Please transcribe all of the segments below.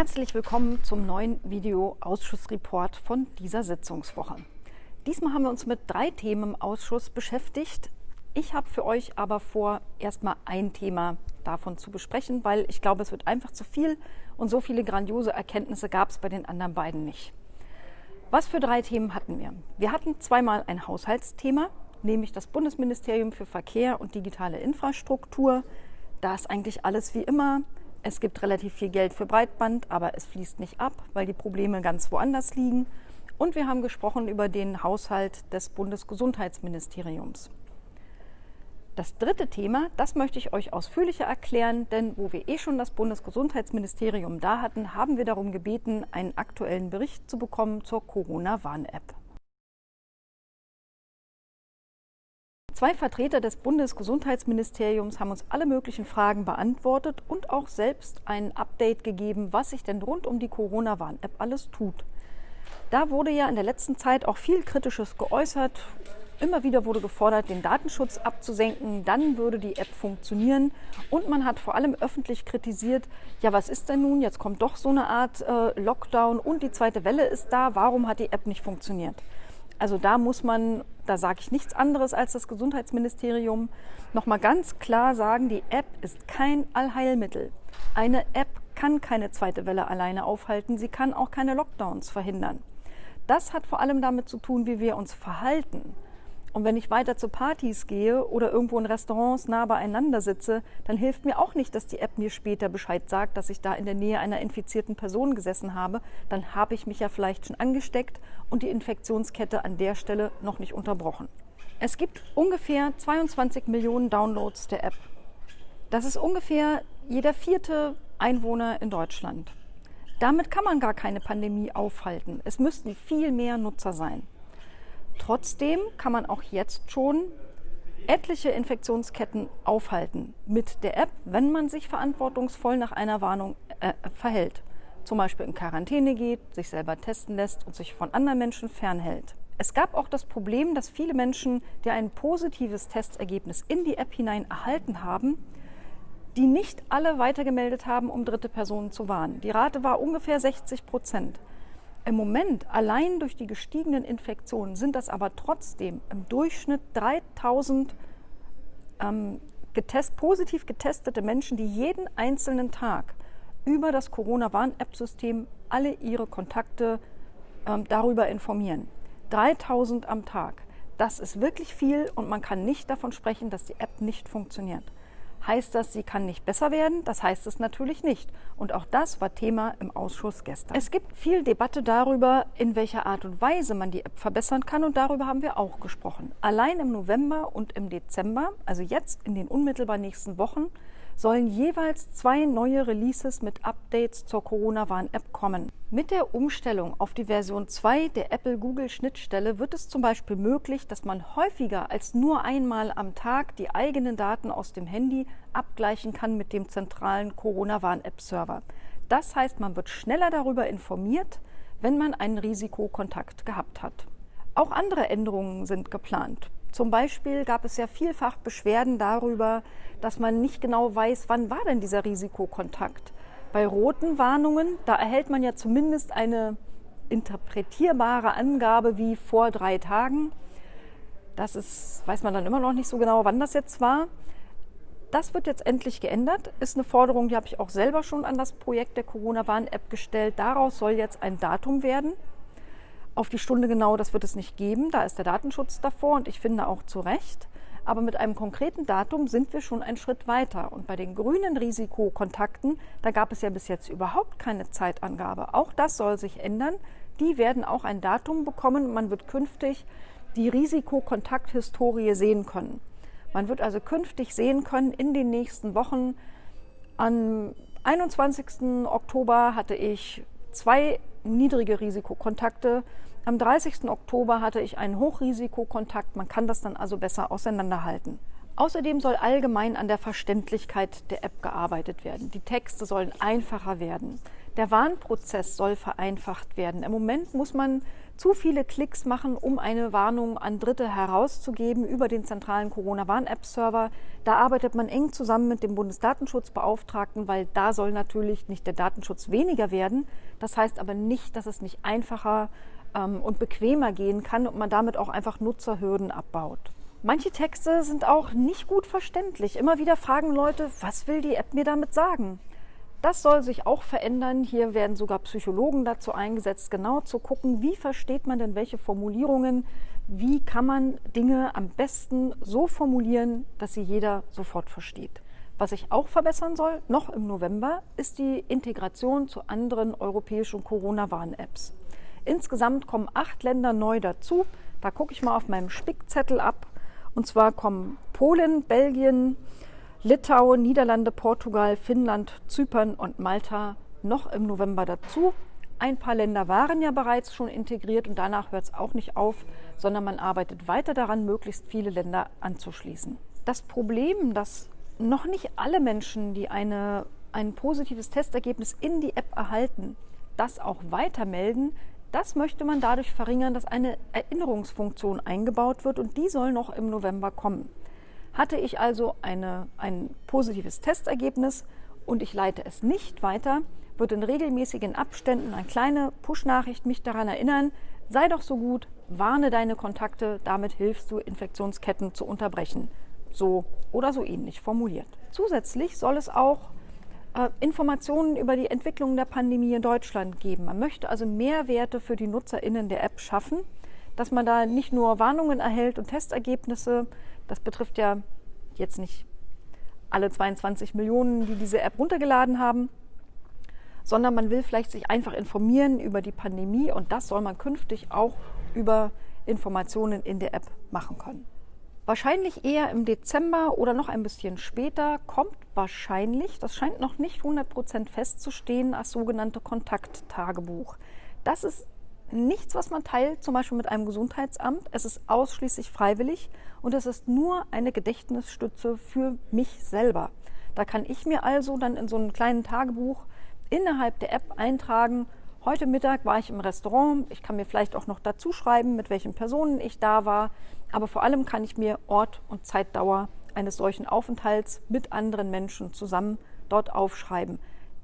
Herzlich willkommen zum neuen Video-Ausschussreport von dieser Sitzungswoche. Diesmal haben wir uns mit drei Themen im Ausschuss beschäftigt. Ich habe für euch aber vor, erstmal ein Thema davon zu besprechen, weil ich glaube, es wird einfach zu viel und so viele grandiose Erkenntnisse gab es bei den anderen beiden nicht. Was für drei Themen hatten wir? Wir hatten zweimal ein Haushaltsthema, nämlich das Bundesministerium für Verkehr und digitale Infrastruktur. Da ist eigentlich alles wie immer. Es gibt relativ viel Geld für Breitband, aber es fließt nicht ab, weil die Probleme ganz woanders liegen. Und wir haben gesprochen über den Haushalt des Bundesgesundheitsministeriums. Das dritte Thema, das möchte ich euch ausführlicher erklären, denn wo wir eh schon das Bundesgesundheitsministerium da hatten, haben wir darum gebeten, einen aktuellen Bericht zu bekommen zur Corona-Warn-App. Zwei Vertreter des Bundesgesundheitsministeriums haben uns alle möglichen Fragen beantwortet und auch selbst ein Update gegeben, was sich denn rund um die Corona-Warn-App alles tut. Da wurde ja in der letzten Zeit auch viel Kritisches geäußert. Immer wieder wurde gefordert, den Datenschutz abzusenken, dann würde die App funktionieren. Und man hat vor allem öffentlich kritisiert, ja, was ist denn nun? Jetzt kommt doch so eine Art äh, Lockdown und die zweite Welle ist da. Warum hat die App nicht funktioniert? Also da muss man, da sage ich nichts anderes als das Gesundheitsministerium, nochmal ganz klar sagen, die App ist kein Allheilmittel. Eine App kann keine zweite Welle alleine aufhalten, sie kann auch keine Lockdowns verhindern. Das hat vor allem damit zu tun, wie wir uns verhalten. Und wenn ich weiter zu Partys gehe oder irgendwo in Restaurants nah beieinander sitze, dann hilft mir auch nicht, dass die App mir später Bescheid sagt, dass ich da in der Nähe einer infizierten Person gesessen habe. Dann habe ich mich ja vielleicht schon angesteckt und die Infektionskette an der Stelle noch nicht unterbrochen. Es gibt ungefähr 22 Millionen Downloads der App. Das ist ungefähr jeder vierte Einwohner in Deutschland. Damit kann man gar keine Pandemie aufhalten. Es müssten viel mehr Nutzer sein. Trotzdem kann man auch jetzt schon etliche Infektionsketten aufhalten mit der App, wenn man sich verantwortungsvoll nach einer Warnung äh, verhält. Zum Beispiel in Quarantäne geht, sich selber testen lässt und sich von anderen Menschen fernhält. Es gab auch das Problem, dass viele Menschen, die ein positives Testergebnis in die App hinein erhalten haben, die nicht alle weitergemeldet haben, um dritte Personen zu warnen. Die Rate war ungefähr 60 Prozent. Im Moment, allein durch die gestiegenen Infektionen, sind das aber trotzdem im Durchschnitt 3000 ähm, getest, positiv getestete Menschen, die jeden einzelnen Tag über das Corona-Warn-App-System alle ihre Kontakte ähm, darüber informieren. 3000 am Tag. Das ist wirklich viel und man kann nicht davon sprechen, dass die App nicht funktioniert. Heißt das, sie kann nicht besser werden? Das heißt es natürlich nicht. Und auch das war Thema im Ausschuss gestern. Es gibt viel Debatte darüber, in welcher Art und Weise man die App verbessern kann. Und darüber haben wir auch gesprochen. Allein im November und im Dezember, also jetzt in den unmittelbar nächsten Wochen, sollen jeweils zwei neue Releases mit Updates zur Corona-Warn-App kommen. Mit der Umstellung auf die Version 2 der Apple-Google-Schnittstelle wird es zum Beispiel möglich, dass man häufiger als nur einmal am Tag die eigenen Daten aus dem Handy abgleichen kann mit dem zentralen Corona-Warn-App-Server. Das heißt, man wird schneller darüber informiert, wenn man einen Risikokontakt gehabt hat. Auch andere Änderungen sind geplant. Zum Beispiel gab es ja vielfach Beschwerden darüber, dass man nicht genau weiß, wann war denn dieser Risikokontakt. Bei roten Warnungen, da erhält man ja zumindest eine interpretierbare Angabe wie vor drei Tagen. Das ist, weiß man dann immer noch nicht so genau, wann das jetzt war. Das wird jetzt endlich geändert. Ist eine Forderung, die habe ich auch selber schon an das Projekt der Corona-Warn-App gestellt. Daraus soll jetzt ein Datum werden. Auf die Stunde genau, das wird es nicht geben. Da ist der Datenschutz davor und ich finde auch zu Recht. Aber mit einem konkreten Datum sind wir schon einen Schritt weiter. Und bei den grünen Risikokontakten, da gab es ja bis jetzt überhaupt keine Zeitangabe. Auch das soll sich ändern. Die werden auch ein Datum bekommen. Man wird künftig die Risikokontakthistorie sehen können. Man wird also künftig sehen können in den nächsten Wochen. Am 21. Oktober hatte ich zwei niedrige Risikokontakte. Am 30. Oktober hatte ich einen Hochrisikokontakt. Man kann das dann also besser auseinanderhalten. Außerdem soll allgemein an der Verständlichkeit der App gearbeitet werden. Die Texte sollen einfacher werden. Der Warnprozess soll vereinfacht werden. Im Moment muss man zu viele Klicks machen, um eine Warnung an Dritte herauszugeben über den zentralen Corona-Warn-App-Server. Da arbeitet man eng zusammen mit dem Bundesdatenschutzbeauftragten, weil da soll natürlich nicht der Datenschutz weniger werden. Das heißt aber nicht, dass es nicht einfacher ähm, und bequemer gehen kann und man damit auch einfach Nutzerhürden abbaut. Manche Texte sind auch nicht gut verständlich. Immer wieder fragen Leute, was will die App mir damit sagen? Das soll sich auch verändern. Hier werden sogar Psychologen dazu eingesetzt, genau zu gucken, wie versteht man denn welche Formulierungen, wie kann man Dinge am besten so formulieren, dass sie jeder sofort versteht. Was sich auch verbessern soll, noch im November, ist die Integration zu anderen europäischen Corona-Warn-Apps. Insgesamt kommen acht Länder neu dazu. Da gucke ich mal auf meinem Spickzettel ab. Und zwar kommen Polen, Belgien, Litauen, Niederlande, Portugal, Finnland, Zypern und Malta noch im November dazu. Ein paar Länder waren ja bereits schon integriert und danach hört es auch nicht auf, sondern man arbeitet weiter daran, möglichst viele Länder anzuschließen. Das Problem, dass noch nicht alle Menschen, die eine, ein positives Testergebnis in die App erhalten, das auch weitermelden, das möchte man dadurch verringern, dass eine Erinnerungsfunktion eingebaut wird und die soll noch im November kommen. Hatte ich also eine, ein positives Testergebnis und ich leite es nicht weiter, wird in regelmäßigen Abständen eine kleine Push-Nachricht mich daran erinnern, sei doch so gut, warne deine Kontakte, damit hilfst du, Infektionsketten zu unterbrechen. So oder so ähnlich formuliert. Zusätzlich soll es auch Informationen über die Entwicklung der Pandemie in Deutschland geben. Man möchte also Mehrwerte für die NutzerInnen der App schaffen, dass man da nicht nur Warnungen erhält und Testergebnisse, das betrifft ja jetzt nicht alle 22 Millionen, die diese App runtergeladen haben, sondern man will vielleicht sich einfach informieren über die Pandemie und das soll man künftig auch über Informationen in der App machen können. Wahrscheinlich eher im Dezember oder noch ein bisschen später kommt wahrscheinlich, das scheint noch nicht 100% festzustehen, als sogenannte Kontakttagebuch. Das ist nichts, was man teilt, zum Beispiel mit einem Gesundheitsamt. Es ist ausschließlich freiwillig und es ist nur eine Gedächtnisstütze für mich selber. Da kann ich mir also dann in so einem kleinen Tagebuch innerhalb der App eintragen, heute Mittag war ich im Restaurant, ich kann mir vielleicht auch noch dazu schreiben, mit welchen Personen ich da war, aber vor allem kann ich mir Ort und Zeitdauer eines solchen Aufenthalts mit anderen Menschen zusammen dort aufschreiben.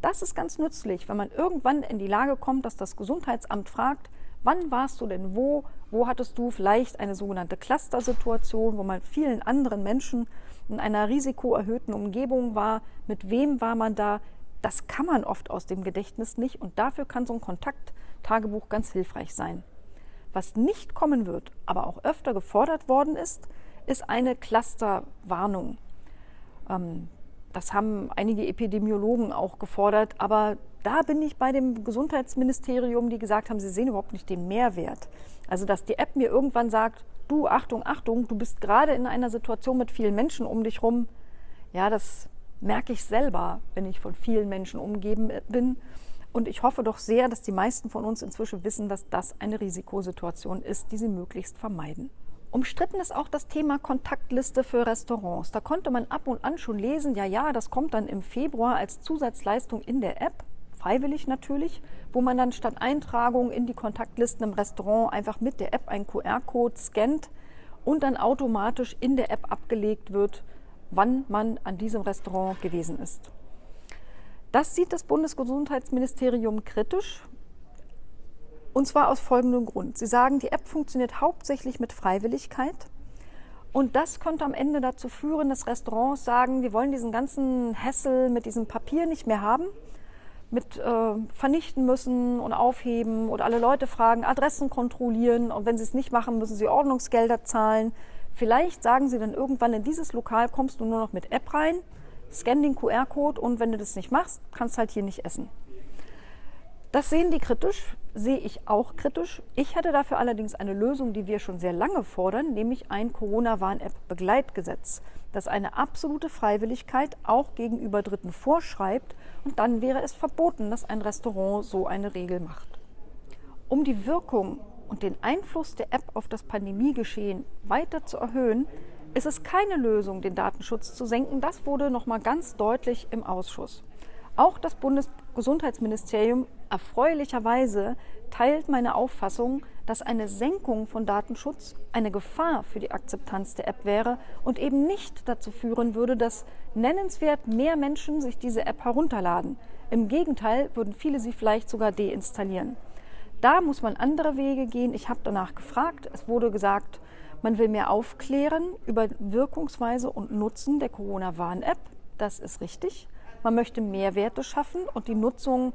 Das ist ganz nützlich, wenn man irgendwann in die Lage kommt, dass das Gesundheitsamt fragt, wann warst du denn wo, wo hattest du vielleicht eine sogenannte Cluster-Situation, wo man vielen anderen Menschen in einer risikoerhöhten Umgebung war, mit wem war man da, das kann man oft aus dem Gedächtnis nicht und dafür kann so ein Kontakttagebuch ganz hilfreich sein. Was nicht kommen wird, aber auch öfter gefordert worden ist, ist eine Clusterwarnung. Ähm, das haben einige Epidemiologen auch gefordert, aber da bin ich bei dem Gesundheitsministerium, die gesagt haben, sie sehen überhaupt nicht den Mehrwert. Also, dass die App mir irgendwann sagt, du, Achtung, Achtung, du bist gerade in einer Situation mit vielen Menschen um dich rum. Ja, das merke ich selber, wenn ich von vielen Menschen umgeben bin. Und ich hoffe doch sehr, dass die meisten von uns inzwischen wissen, dass das eine Risikosituation ist, die sie möglichst vermeiden. Umstritten ist auch das Thema Kontaktliste für Restaurants. Da konnte man ab und an schon lesen, ja, ja, das kommt dann im Februar als Zusatzleistung in der App, freiwillig natürlich, wo man dann statt Eintragung in die Kontaktlisten im Restaurant einfach mit der App einen QR-Code scannt und dann automatisch in der App abgelegt wird, wann man an diesem Restaurant gewesen ist. Das sieht das Bundesgesundheitsministerium kritisch, und zwar aus folgendem Grund. Sie sagen, die App funktioniert hauptsächlich mit Freiwilligkeit. Und das könnte am Ende dazu führen, dass Restaurants sagen, wir wollen diesen ganzen Hassel mit diesem Papier nicht mehr haben, mit äh, vernichten müssen und aufheben oder alle Leute fragen, Adressen kontrollieren und wenn sie es nicht machen, müssen sie Ordnungsgelder zahlen. Vielleicht sagen sie dann irgendwann, in dieses Lokal kommst du nur noch mit App rein, scan den QR-Code und wenn du das nicht machst, kannst halt hier nicht essen. Das sehen die kritisch, sehe ich auch kritisch. Ich hätte dafür allerdings eine Lösung, die wir schon sehr lange fordern, nämlich ein Corona-Warn-App-Begleitgesetz, das eine absolute Freiwilligkeit auch gegenüber Dritten vorschreibt und dann wäre es verboten, dass ein Restaurant so eine Regel macht. Um die Wirkung und den Einfluss der App auf das Pandemiegeschehen weiter zu erhöhen, ist es keine Lösung, den Datenschutz zu senken. Das wurde noch mal ganz deutlich im Ausschuss. Auch das Bundesgesundheitsministerium erfreulicherweise teilt meine Auffassung, dass eine Senkung von Datenschutz eine Gefahr für die Akzeptanz der App wäre und eben nicht dazu führen würde, dass nennenswert mehr Menschen sich diese App herunterladen. Im Gegenteil würden viele sie vielleicht sogar deinstallieren. Da muss man andere Wege gehen. Ich habe danach gefragt. Es wurde gesagt, man will mehr aufklären über Wirkungsweise und Nutzen der Corona-Warn-App. Das ist richtig. Man möchte Mehrwerte schaffen und die Nutzung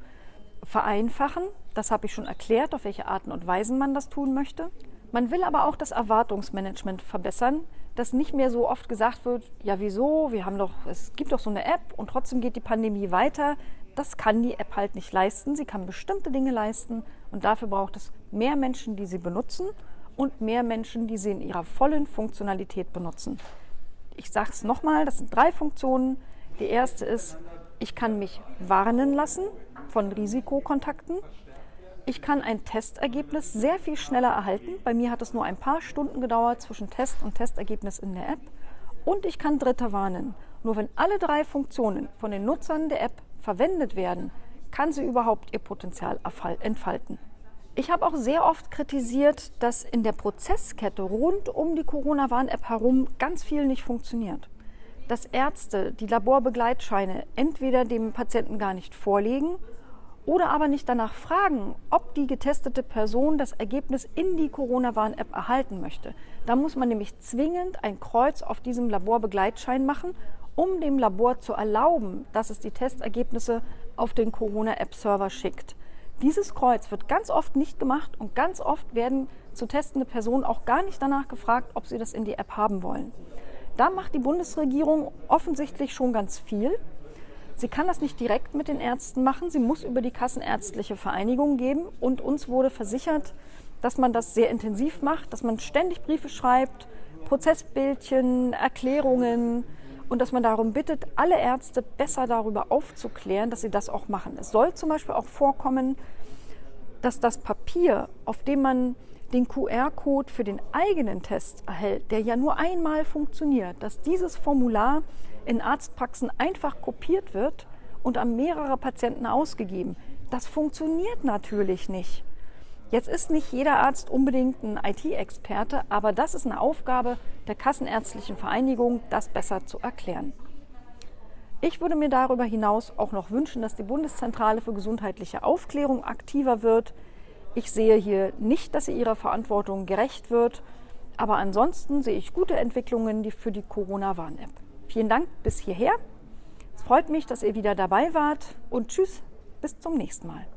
vereinfachen. Das habe ich schon erklärt, auf welche Arten und Weisen man das tun möchte. Man will aber auch das Erwartungsmanagement verbessern, dass nicht mehr so oft gesagt wird, ja wieso, wir haben doch, es gibt doch so eine App und trotzdem geht die Pandemie weiter. Das kann die App halt nicht leisten. Sie kann bestimmte Dinge leisten und dafür braucht es mehr Menschen, die sie benutzen und mehr Menschen, die sie in ihrer vollen Funktionalität benutzen. Ich sage es nochmal, das sind drei Funktionen. Die erste ist, ich kann mich warnen lassen von Risikokontakten. Ich kann ein Testergebnis sehr viel schneller erhalten. Bei mir hat es nur ein paar Stunden gedauert zwischen Test und Testergebnis in der App. Und ich kann Dritte warnen. Nur wenn alle drei Funktionen von den Nutzern der App verwendet werden, kann sie überhaupt ihr Potenzial entfalten. Ich habe auch sehr oft kritisiert, dass in der Prozesskette rund um die Corona-Warn-App herum ganz viel nicht funktioniert dass Ärzte die Laborbegleitscheine entweder dem Patienten gar nicht vorlegen oder aber nicht danach fragen, ob die getestete Person das Ergebnis in die Corona-Warn-App erhalten möchte. Da muss man nämlich zwingend ein Kreuz auf diesem Laborbegleitschein machen, um dem Labor zu erlauben, dass es die Testergebnisse auf den Corona-App-Server schickt. Dieses Kreuz wird ganz oft nicht gemacht und ganz oft werden zu testende Personen auch gar nicht danach gefragt, ob sie das in die App haben wollen. Da macht die Bundesregierung offensichtlich schon ganz viel. Sie kann das nicht direkt mit den Ärzten machen. Sie muss über die Kassenärztliche Vereinigung geben. Und uns wurde versichert, dass man das sehr intensiv macht, dass man ständig Briefe schreibt, Prozessbildchen, Erklärungen und dass man darum bittet, alle Ärzte besser darüber aufzuklären, dass sie das auch machen. Es soll zum Beispiel auch vorkommen, dass das Papier, auf dem man den QR-Code für den eigenen Test erhält, der ja nur einmal funktioniert, dass dieses Formular in Arztpraxen einfach kopiert wird und an mehrere Patienten ausgegeben. Das funktioniert natürlich nicht. Jetzt ist nicht jeder Arzt unbedingt ein IT-Experte, aber das ist eine Aufgabe der Kassenärztlichen Vereinigung, das besser zu erklären. Ich würde mir darüber hinaus auch noch wünschen, dass die Bundeszentrale für gesundheitliche Aufklärung aktiver wird. Ich sehe hier nicht, dass sie ihrer Verantwortung gerecht wird, aber ansonsten sehe ich gute Entwicklungen die für die Corona-Warn-App. Vielen Dank bis hierher. Es freut mich, dass ihr wieder dabei wart und tschüss, bis zum nächsten Mal.